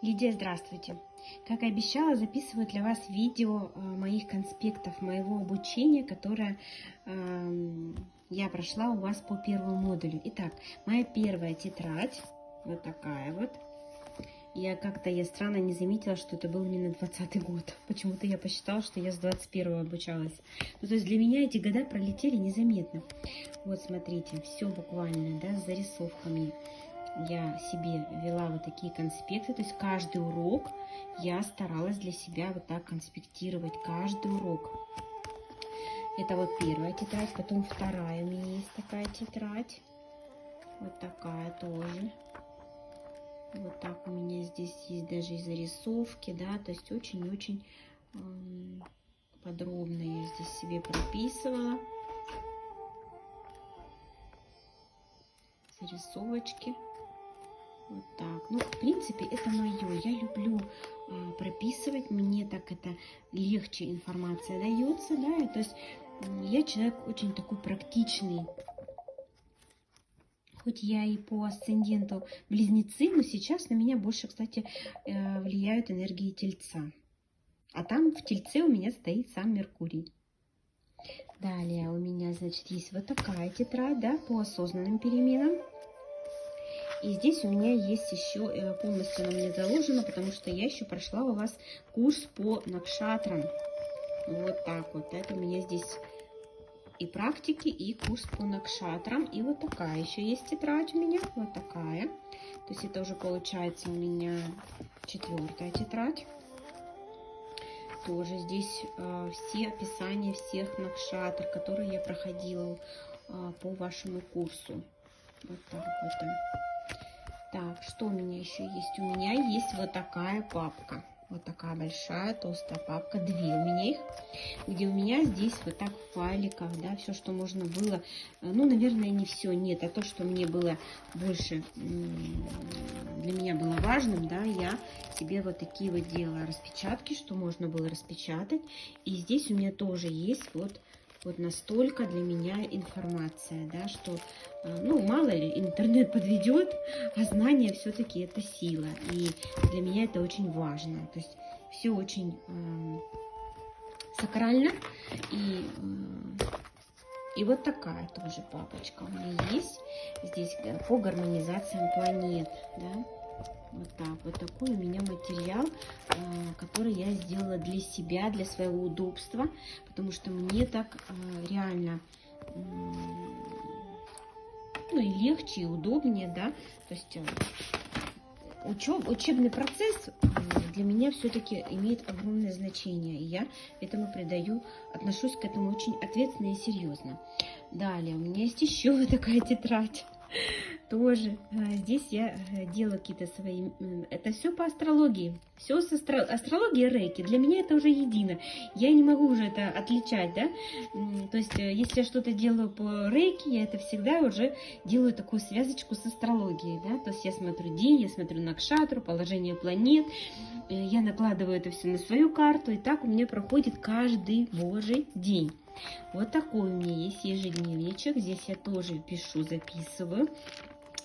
Лидия, здравствуйте! Как и обещала, записываю для вас видео э, моих конспектов, моего обучения, которое э, я прошла у вас по первому модулю. Итак, моя первая тетрадь, вот такая вот. Я как-то, я странно не заметила, что это был именно 20 год. Почему-то я посчитала, что я с 21 обучалась. Ну, то есть для меня эти года пролетели незаметно. Вот, смотрите, все буквально, да, с зарисовками я себе вела вот такие конспекты, то есть каждый урок я старалась для себя вот так конспектировать, каждый урок. Это вот первая тетрадь, потом вторая у меня есть такая тетрадь, вот такая тоже. Вот так у меня здесь есть даже и зарисовки, да, то есть очень-очень эм, подробно я здесь себе прописывала. Зарисовочки. Вот так. Ну, в принципе, это мое. Я люблю э, прописывать. Мне так это легче информация дается, да. И, то есть я человек очень такой практичный. Хоть я и по асценденту близнецы, но сейчас на меня больше, кстати, э, влияют энергии тельца. А там в тельце у меня стоит сам Меркурий. Далее у меня, значит, есть вот такая тетрадь, да, по осознанным переменам. И здесь у меня есть еще, э, полностью она мне заложена, потому что я еще прошла у вас курс по накшатрам. Вот так вот. Это у меня здесь и практики, и курс по накшатрам. И вот такая еще есть тетрадь у меня. Вот такая. То есть это уже получается у меня четвертая тетрадь. Тоже здесь э, все описания всех накшатр, которые я проходила э, по вашему курсу. Вот так вот. Так, что у меня еще есть? У меня есть вот такая папка. Вот такая большая толстая папка, две у меня их, где у меня здесь вот так в файликах, да, все, что можно было, э, ну, наверное, не все, нет, а то, что мне было больше, для меня было важным, да, я себе вот такие вот делала распечатки, что можно было распечатать, и здесь у меня тоже есть вот вот настолько для меня информация, да, что, э, ну, мало ли, интернет подведет, а знание все-таки это сила. И для меня это очень важно. То есть все очень э, сакрально. И, э, и вот такая тоже папочка у меня есть здесь э, по гармонизациям планет, да. Вот так, вот. Такой у меня материал, э, который я сделала для себя, для своего удобства, потому что мне так э, реально ну и легче, и удобнее, да, то есть э, учеб, учебный процесс для меня все-таки имеет огромное значение, и я этому придаю, отношусь к этому очень ответственно и серьезно. Далее, у меня есть еще вот такая тетрадь тоже. А, здесь я э, делаю какие-то свои... Это все по астрологии. Все с астро... астрологией рейки. Для меня это уже едино. Я не могу уже это отличать, да. То есть, э, если я что-то делаю по рейке, я это всегда уже делаю такую связочку с астрологией, да. То есть, я смотрю день, я смотрю на кшатру, положение планет. Э, я накладываю это все на свою карту. И так у меня проходит каждый божий день. Вот такой у меня есть ежедневничек. Здесь я тоже пишу, записываю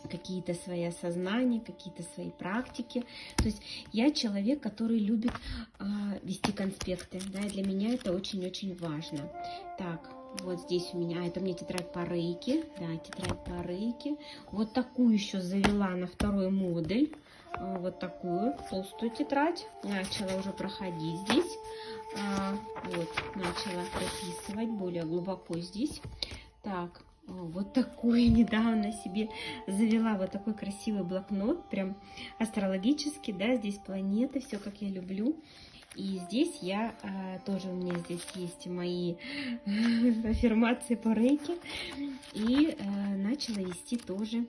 какие-то свои осознания, какие-то свои практики. То есть я человек, который любит э, вести конспекты. Да, и для меня это очень-очень важно. Так, вот здесь у меня, это мне тетрадь по рейке, да, тетрадь по рейке. Вот такую еще завела на второй модуль, а, вот такую толстую тетрадь. Начала уже проходить здесь, а, вот, начала прописывать более глубоко здесь. Так, вот такой недавно себе завела вот такой красивый блокнот, прям астрологический, да, здесь планеты, все как я люблю. И здесь я, а, тоже у меня здесь есть мои аффирмации по рейке. И а, начала вести тоже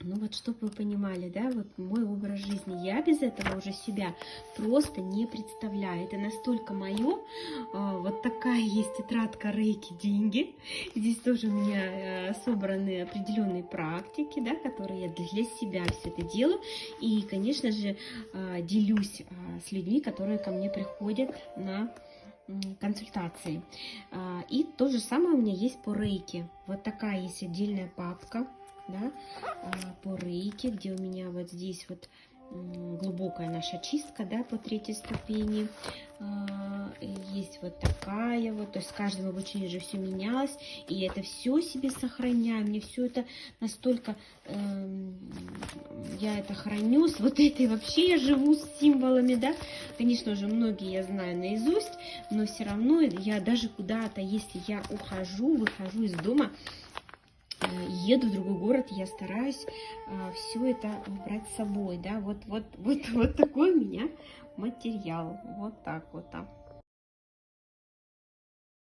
ну вот, чтобы вы понимали, да, вот мой образ жизни, я без этого уже себя просто не представляю. Это настолько мое. А, вот такая есть тетрадка Рейки «Деньги». Здесь тоже у меня э, собраны определенные практики, да, которые я для себя все это делаю. И, конечно же, а, делюсь а, с людьми, которые ко мне приходят на консультации. И то же самое у меня есть по рейке. Вот такая есть отдельная папка да, а, по рейке, где у меня вот здесь вот глубокая наша чистка, да, по третьей ступени. А, Есть вот такая вот, то есть с каждым обучением же все менялось, и это все себе сохраняю, мне все это настолько, эм, я это храню, с вот этой вообще я живу с символами, да, конечно же, многие я знаю наизусть, но все равно я даже куда-то, если я ухожу, выхожу из дома, еду в другой город, я стараюсь все это брать с собой, да, вот, вот, вот, вот такой у меня материал, вот так вот. а.